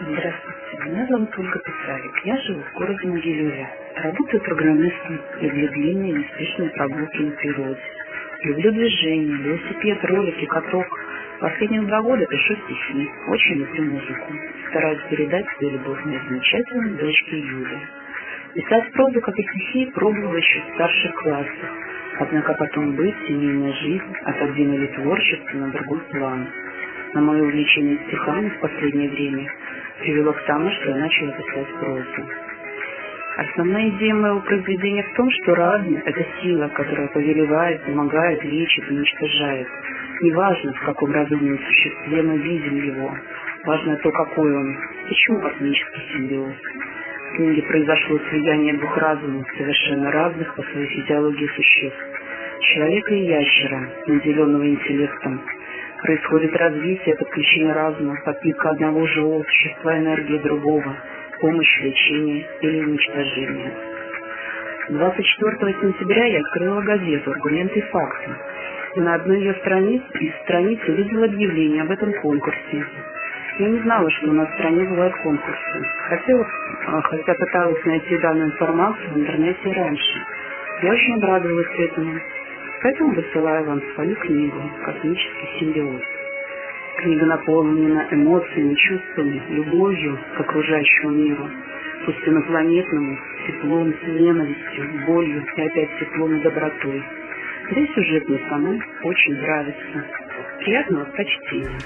Здравствуйте, меня зовут Ольга Писарик. Я живу в городе Могилеве. Работаю программистом и длинной и неспешной прогулки на природе. Люблю движение, велосипед, ролики, каток. Последние два года пишу стихи. Очень люблю музыку. Стараюсь передать свою любовь моей замечательной дочке Юле. Писать прозу, как и стихи, пробовала еще в старших классах. Однако потом быть, семейная жизнь отодвинули творчество на другой план. На мое увлечение стихами в последнее время привело к тому, что я начала писать прозу. Основная идея моего произведения в том, что разум – это сила, которая повелевает, помогает, лечит, уничтожает. Неважно, в каком разумном существе мы видим его, важно то, какой он, почему космический симбиоз. В книге произошло слияние двух разумов, совершенно разных по своей физиологии существ. Человека и ящера, наделенного интеллектом. Происходит развитие, подключение разума, подпитка одного живого существа энергии другого – помощь, лечение или уничтожение. 24 сентября я открыла газету «Аргументы и факты». И на одной ее странице, из страниц увидела объявление об этом конкурсе. Я не знала, что на стране бывают конкурсы. Хотела, а, хотя пыталась найти данную информацию в интернете раньше. Я очень обрадовалась этому. Поэтому высылаю вам свою книгу «Космический симбиоз». Книга наполнена эмоциями, чувствами, любовью к окружающему миру, пусть инопланетному, теплом, ненавистью, болью и опять теплом и добротой. Да и сюжет мне самой очень нравится. Приятного прочтения.